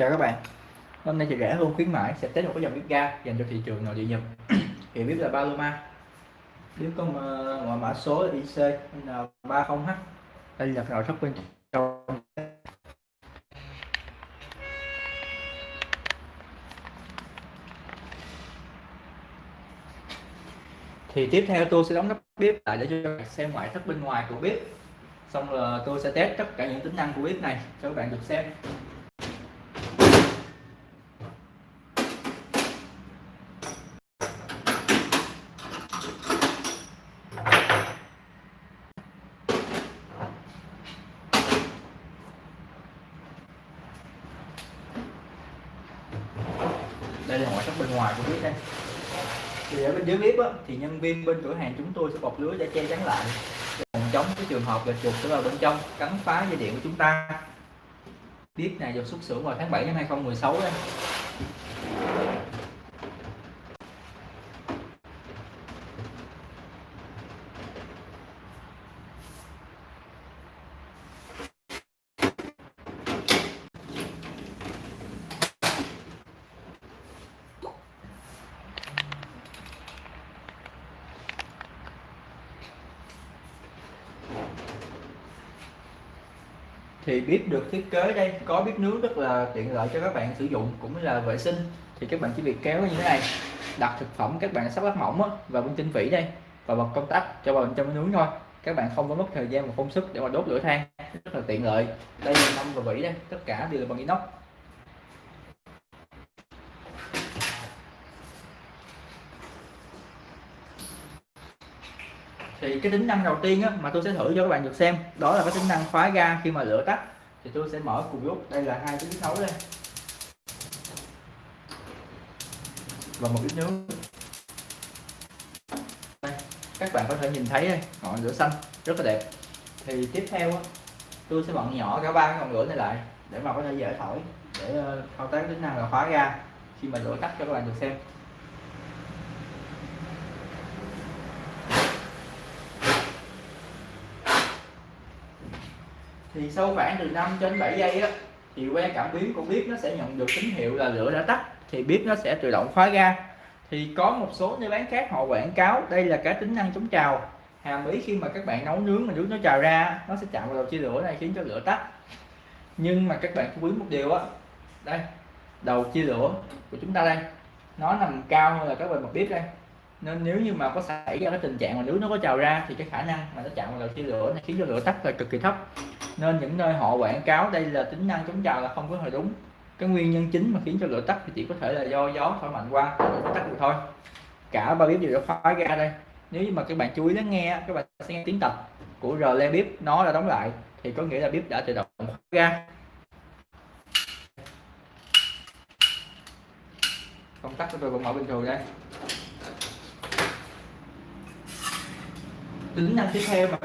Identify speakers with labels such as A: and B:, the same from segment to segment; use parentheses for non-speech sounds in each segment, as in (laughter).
A: chào các bạn. Hôm nay thì rẻ hơn khuyến mãi sẽ test một cái dòng bếp ga dành cho thị trường nội địa nhập thì (clears throat) bếp là Paloma. Bếp có ờ, ngoại mã số là IC N30H đây là nội thất bên trong. Thì tiếp theo tôi sẽ đóng nắp bếp lại để cho các bạn xem ngoại thất bên ngoài của bếp. Xong là tôi sẽ test tất cả những tính năng của bếp này cho các bạn được xem. Đây là ngoại thất bên ngoài của bếp đây. Thì ở bên dưới bếp á, thì nhân viên bên cửa hàng chúng tôi sẽ bọc lưới để che chắn lại. Phòng chống cái trường hợp là chuột sẽ vào bên trong cắn phá dây điện của chúng ta. Bếp này được xuất xưởng vào tháng 7 năm 2016 đây. Thì bếp được thiết kế đây có bếp nướng rất là tiện lợi cho các bạn sử dụng cũng là vệ sinh. Thì các bạn chỉ việc kéo như thế này đặt thực phẩm các bạn sắp lát mỏng á, và bên trên vỉ đây và bật công tắc cho vào bên trong nướng thôi. Các bạn không có mất thời gian và công sức để mà đốt lửa than rất là tiện lợi. Đây là mâm và vỉ đây tất cả đều là bằng inox. Thì cái tính năng đầu tiên á, mà tôi sẽ thử cho các bạn được xem đó là cái tính năng khóa ga khi mà lửa tắt. Thì tôi sẽ mở cùng lúc đây là hai cái bếp nấu đây. Và một ít nướng đây, các bạn có thể nhìn thấy đây ngọn lửa xanh rất là đẹp. Thì tiếp theo á, tôi sẽ bận nhỏ cả ba cái ngọn lửa này lại để mà có thể dễ thổi để ờ, thao tác tính năng là khóa ga khi mà lửa tắt cho các bạn được xem. Thì sau khoảng từ 5 đến 7 giây á, thì que cảm biến của bếp nó sẽ nhận được tín hiệu là lửa đã tắt, thì bếp nó sẽ tự động khóa ga. Thì có một số nơi bán khác họ quảng cáo đây là cái tính năng chống trào. Hàm ý khi mà các bạn nấu nướng mà nước nó trào ra, nó sẽ chạm vào đầu chia lửa này khiến cho lửa tắt. Nhưng mà các bạn chú ý một điều á, đây, đầu chia lửa của chúng ta đây, nó nằm cao hơn là các bề mặt bếp đây nên nếu như mà có xảy ra cái tình trạng mà nước nó có trào ra thì cái khả năng mà nó chạm vào đầu chia lửa nó khiến cho lửa tắt là cực kỳ thấp. Nên những nơi họ quảng cáo đây là tính năng chống trào là không có hồi đúng. Cái nguyên nhân chính mà khiến cho lửa tắt thì chỉ có thể là do gió thổi mạnh qua lửa tắt được thôi. Cả ba bếp đều đã khóa ra đây. Nếu như mà các bạn chú ý lắng nghe các bạn sẽ nghe tiếng tập của rle bếp, nó đã đóng lại, thì có nghĩa là bếp đã tự động khóa ra. Công tắc của tôi vẫn mở bình thường đây. Tính năng tiếp theo mà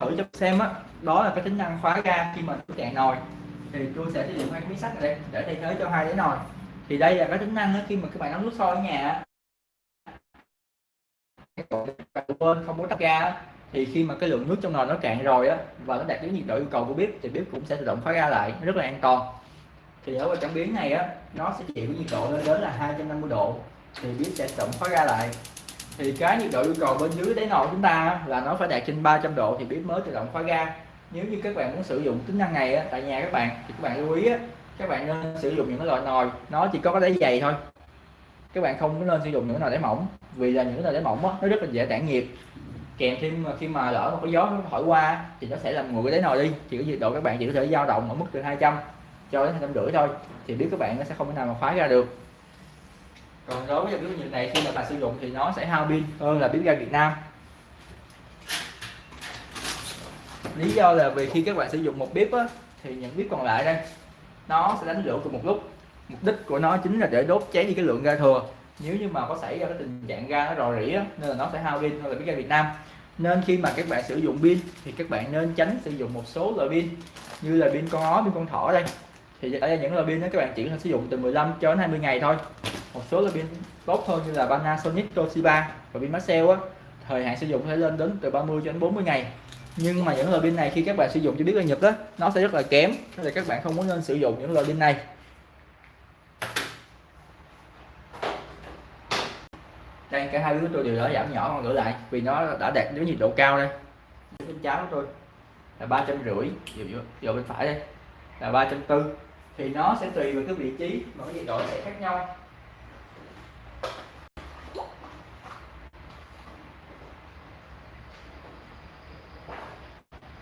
A: thử cho xem á đó là cái tính năng khóa ga khi mà tôi cạn nồi. Thì tôi sẽ sử dụng hai cái miếng sắt này để thay thế cho hai cái nồi. Thì đây là cái tính năng đó, khi mà các bạn nấu nước sôi ở nhà quên không muốn tắt ga thì khi mà cái lượng nước trong nồi nó cạn rồi á và nó đạt đến nhiệt độ yêu cầu của bếp thì bếp cũng sẽ tự động khóa ga lại rất là an toàn. Thì ở trong biến này á nó sẽ chịu nhiệt độ lên đến là 250 độ. Thì bếp sẽ tự động khóa ga lại thì cái nhiệt độ yêu cầu bên dưới đáy nồi chúng ta là nó phải đạt trên 300 độ thì bếp mới tự động khóa ga. Nếu như các bạn muốn sử dụng tính năng này á, tại nhà các bạn thì các bạn lưu ý á, các bạn nên sử dụng những cái loại nồi nó chỉ có cái đáy dày thôi. Các bạn không có nên sử dụng những nồi đáy mỏng vì là những nồi đáy mỏng á, nó rất là dễ tản nhiệt. Kèm thêm ờ, khi mà lỡ mà có gió nó thổi qua thì nó sẽ làm nguội cái đáy nồi đi. Thì cái nhiệt độ các bạn chỉ có thể dao động ở mức từ 200 cho đến hai trăm rưỡi thôi thì biết các bạn nó sẽ không thể nào mà khóa ra được còn đối với bếp nhiệt này khi mà bạn sử dụng thì nó sẽ hao pin hơn là bếp ga Việt Nam. Lý do là vì khi các bạn sử dụng một bếp á, thì những bếp còn lại đây nó sẽ đánh lửa cùng một lúc. Mục đích của nó chính là để đốt cháy đi cái lượng ga thừa. Nếu như mà có xảy ra cái tình trạng ga nó rò rỉ á, nên là nó sẽ hao pin hơn là bếp ga Việt Nam. Nên khi mà các bạn sử dụng pin thì các bạn nên tránh sử dụng một số loại pin như là pin con ó pin con thỏ đây. Thì ở những loại pin đó các bạn chỉ có thể sử dụng từ 15 cho đến 20 ngày thôi một số là pin tốt hơn như là Panasonic Toshiba và pin Maxell á. Thời hạn sử dụng có thể lên đến từ 30 cho đến 40 ngày. Nhưng mà những loại pin này khi các bạn sử dụng cho biết là Nhật đó nó sẽ rất là kém, nên là các bạn không muốn nên sử dụng những loại pin này. Đây, cả hai đứa tôi đều đã giảm nhỏ còn gửi lại vì nó đã đạt đến nhiệt độ cao đây. Bên trái tôi là ba trăm rưỡi giờ bên phải đây, là ba trăm tư. Thì nó sẽ tùy vào cái vị trí mà cái nhiệt độ sẽ khác nhau.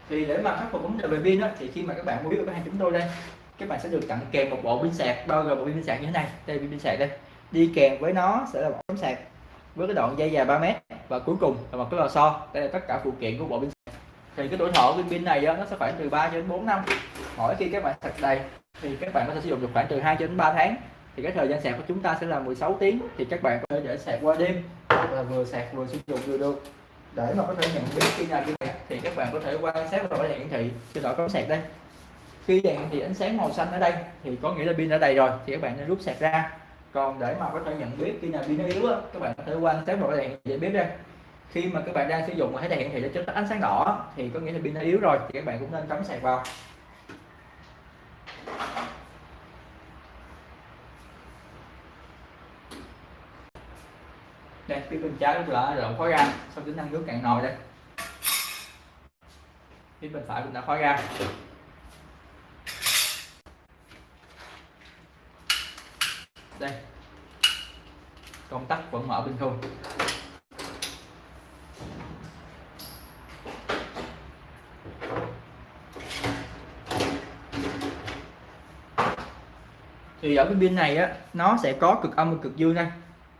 A: Thì để mà khắc phục vấn đề về pin đó, thì khi mà các bạn mua biết ở hàng chúng tôi đây các bạn sẽ được tặng kèm một bộ pin sạc bao gồm bộ pin sạc như thế này. Đây pin sạc đây. Đi kèm với nó sẽ là một tấm sạc với cái đoạn dây dài 3 mét. Và cuối cùng là một cái lò xo. Đây là tất cả phụ kiện của bộ pin sạc. Thì cái tuổi thọ của pin này đó, nó sẽ khoảng từ 3 đến 4 năm. Mỗi khi các bạn sạc đầy thì các bạn có thể sử dụng được khoảng từ 2 đến 3 tháng. Thì cái thời gian sạc của chúng ta sẽ là 16 tiếng. Thì các bạn có thể để sạc qua đêm hoặc là vừa sạc vừa sử dụng vừa được để mà có thể nhận biết khi nào pin này thì các bạn có thể quan sát vào đèn hiển thị. Trên đó có sạc đây. Khi đèn thì ánh sáng màu xanh ở đây, thì có nghĩa là pin đã đầy rồi, thì các bạn nên rút sạc ra. Còn để mà có thể nhận biết khi nào pin nó yếu á, các bạn có thể quan sát vào đèn để biết đây khi mà các bạn đang sử dụng mà thấy đèn hiển thị nó chớp ánh sáng đỏ, thì có nghĩa là pin nó yếu rồi, thì các bạn cũng nên cắm sạc vào. Đây phía bên trái đã rộng khói ra sau tính năng nước cạn nồi đây. Phía bên phải mình đã khói ra đây. Công tắc vẫn mở bình thường. Thì ở cái pin này á, nó sẽ có cực âm và cực dương đây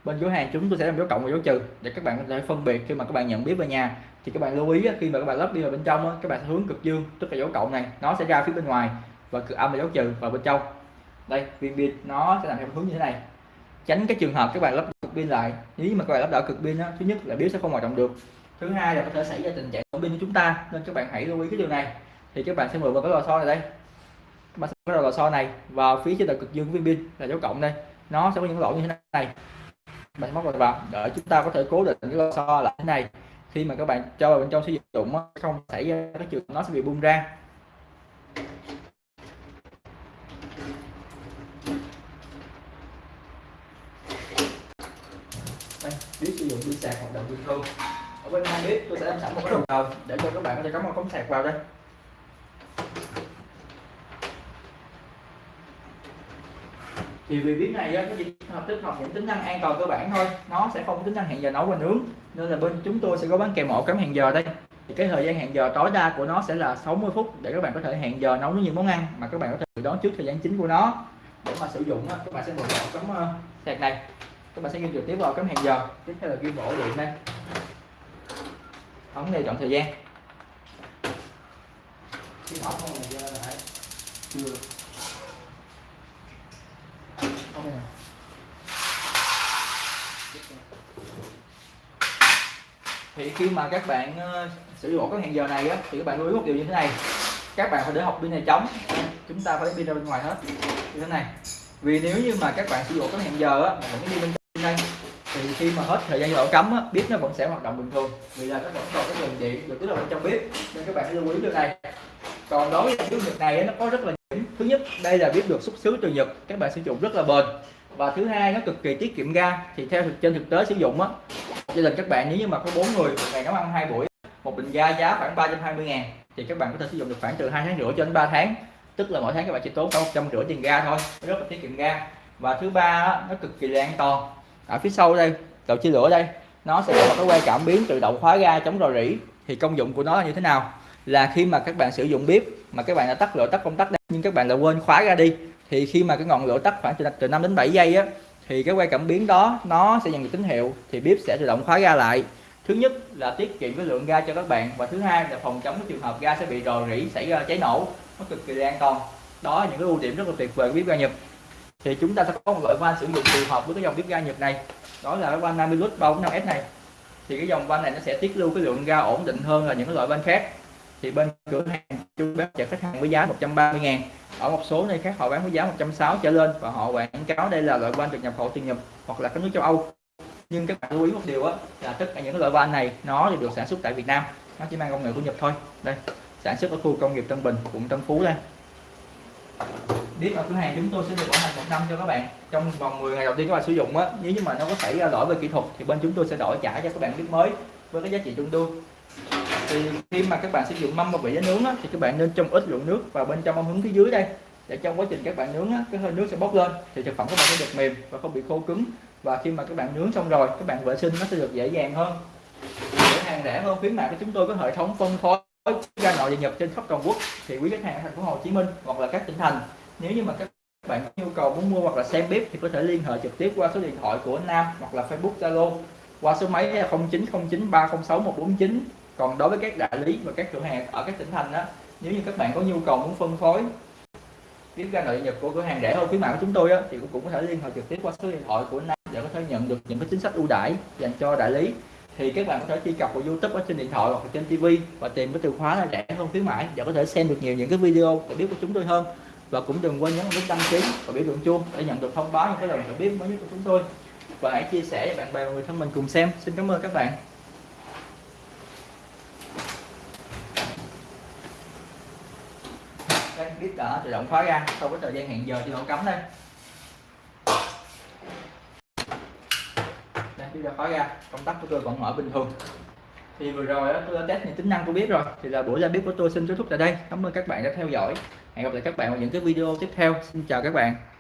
A: bên dấu hàng chúng tôi sẽ làm dấu cộng và dấu trừ để các bạn có thể phân biệt khi mà các bạn nhận biết về nhà. Thì các bạn lưu ý khi mà các bạn lắp đi vào bên trong các bạn sẽ hướng cực dương, tức là dấu cộng này, nó sẽ ra phía bên ngoài và cực âm là dấu trừ vào bên trong. Đây, viên pin, nó sẽ làm theo hướng như thế này. Tránh cái trường hợp các bạn lắp cực pin lại. Nếu mà các bạn lắp đảo cực pin thứ nhất là bếp sẽ không hoạt động được. Thứ hai là có thể xảy ra tình trạng pin của chúng ta, nên các bạn hãy lưu ý cái điều này. Thì các bạn sẽ mượn vào cái lò xo này đây. Các bạn sẽ cái lò xo này, vào phía trên đầu cực dương viên pin là dấu cộng đây. Nó sẽ có những lỗ như thế này bạn móc vào để chúng ta có thể cố định cái lò xo là thế này. Khi mà các bạn cho vào bên trong sử dụng không xảy ra cái trường nó sẽ bị bung ra. Biết sử dụng pin sạc hoạt động bình thường. Ở bên hai bếp, tôi sẽ làm sẵn một cái đầu hồ để cho các bạn có thể cắm một cống sạc vào đây. Thì vì biết này á, nó chỉ hợp tích hợp những tính năng an toàn cơ bản thôi nó sẽ không có tính năng hẹn giờ nấu và nướng. Nên là bên chúng tôi sẽ có bán kèm ổ cắm hẹn giờ đây. Thì cái thời gian hẹn giờ tối đa của nó sẽ là 60 phút để các bạn có thể hẹn giờ nấu những món ăn mà các bạn có thể đón trước thời gian chính của nó. Để mà sử dụng á, các bạn sẽ mở ổ cắm uh, sạc này. Các bạn sẽ ghi trực tiếp vào cắm hẹn giờ. Tiếp theo là ghi ổ điện đây. Ấn này chọn thời gian. Khi mở không là chưa thì khi mà các bạn ờ, sử dụng cái hẹn giờ này á, thì các bạn lưu ý một điều như thế này. Các bạn phải để học pin này trống. Chúng ta phải để pin ra bên ngoài hết. Như thế này. Vì nếu như mà các bạn sử dụng cái hẹn giờ á, mà vẫn đi bên trong đây thì khi mà hết thời gian giờ cấm á, bếp nó vẫn sẽ hoạt động bình thường. Vì là nó vẫn còn cái nguồn điện được tích là bên trong bếp nên các bạn lưu ý điều này. Còn đối với cái việc này nó có rất là thứ nhất, đây là bếp được xuất xứ từ nhật. Các bạn sử dụng rất là bền. Và thứ hai, nó cực kỳ tiết kiệm ga. Thì theo thực, trên thực tế sử dụng á, gia đình các bạn nếu như mà có bốn người một ngày nấu ăn hai buổi, một bình ga giá khoảng 320 ngàn, thì các bạn có thể sử dụng được khoảng từ hai tháng rưỡi cho đến 3 tháng. Tức là mỗi tháng các bạn chỉ tốn khoảng một trăm rưỡi tiền ga thôi. Rất là tiết kiệm ga. Và thứ ba nó cực kỳ là an toàn. Ở phía sau đây đầu chia lửa đây, nó sẽ có một cái que cảm biến tự động khóa ga chống rò rỉ. Thì công dụng của nó là như thế nào? Là khi mà các bạn sử dụng bếp mà các bạn đã tắt lửa tắt công tắc đây nhưng các bạn lại quên khóa ra đi thì khi mà cái ngọn lửa tắt khoảng từ, từ 5 đến 7 giây á thì cái que cảm biến đó nó sẽ nhận được tín hiệu thì bếp sẽ tự động khóa ga lại. Thứ nhất là tiết kiệm cái lượng ga cho các bạn và thứ hai là phòng chống cái trường hợp ga sẽ bị rò rỉ xảy ra cháy nổ nó cực kỳ an toàn. Đó là những cái ưu điểm rất là tuyệt vời của bếp ga Nhật. Thì chúng ta sẽ có một loại van sử dụng phù hợp với cái dòng bếp ga Nhật này. Đó là cái van 50 lít 345S này. Thì cái dòng van này nó sẽ tiết lưu cái lượng ga ổn định hơn là những cái loại van khác thì bên cửa hàng chúng bán cho khách hàng với giá 130 ngàn. Ở một số nơi khác, họ bán với giá 160 trở lên và họ quảng cáo đây là loại van được nhập khẩu từ Nhật hoặc là các nước châu Âu. Nhưng các bạn lưu ý một điều á, là tất cả những loại van này, nó được sản xuất tại Việt Nam. Nó chỉ mang công nghệ của Nhật thôi. Đây, sản xuất ở khu công nghiệp Tân Bình, quận Tân Phú đây. Biết ở cửa hàng chúng tôi sẽ được bảo hành một năm cho các bạn. Trong vòng 10 ngày đầu tiên các bạn sử dụng á, nếu như mà nó có xảy ra lỗi về kỹ thuật thì bên chúng tôi sẽ đổi trả cho các bạn biết mới với cái giá trị tương đương thì khi mà các bạn sử dụng mâm và vị giá nướng á, thì các bạn nên trong ít lượng nước vào bên trong mâm hứng phía dưới đây để trong quá trình các bạn nướng á, cái hơi nước sẽ bốc lên thì thực phẩm các bạn sẽ được mềm và không bị khô cứng. Và khi mà các bạn nướng xong rồi các bạn vệ sinh nó sẽ được dễ dàng hơn. Cửa hàng rẻ hơn khuyến mại của chúng tôi có hệ thống phân phối ra nội và nhập trên khắp toàn quốc. Thì quý khách hàng ở thành phố Hồ Chí Minh hoặc là các tỉnh thành nếu như mà các bạn có nhu cầu muốn mua hoặc là xem bếp thì có thể liên hệ trực tiếp qua số điện thoại của Nam hoặc là Facebook Zalo qua số máy là 0909 306 149 còn đối với các đại lý và các cửa hàng ở các tỉnh thành đó nếu như các bạn có nhu cầu muốn phân phối kiếm ra nội nhật của cửa hàng rẻ hơn khuyến mại của chúng tôi á, thì cũng có thể liên hệ trực tiếp qua số điện thoại của Nam để có thể nhận được những cái chính sách ưu đãi dành cho đại lý. Thì các bạn có thể truy cập vào YouTube ở trên điện thoại hoặc là trên TV và tìm cái từ khóa là rẻ hơn khuyến mãi để có thể xem được nhiều những cái video để biết của chúng tôi hơn. Và cũng đừng quên nhấn nút đăng ký và biểu tượng chuông để nhận được thông báo những cái lần biết mới nhất của chúng tôi và hãy chia sẻ với bạn bè và người thân mình cùng xem. Xin cảm ơn các bạn. Đây biết đã tự động khóa ra sau cái thời gian hẹn giờ thì nó cấm đây đây biết đã khóa ra công tắc của tôi vẫn mở bình thường. Thì vừa rồi đó, tôi đã test những tính năng của bếp rồi. Thì là buổi ra bếp của tôi xin kết thúc tại đây. Cảm ơn các bạn đã theo dõi. Hẹn gặp lại các bạn vào những cái video tiếp theo. Xin chào các bạn.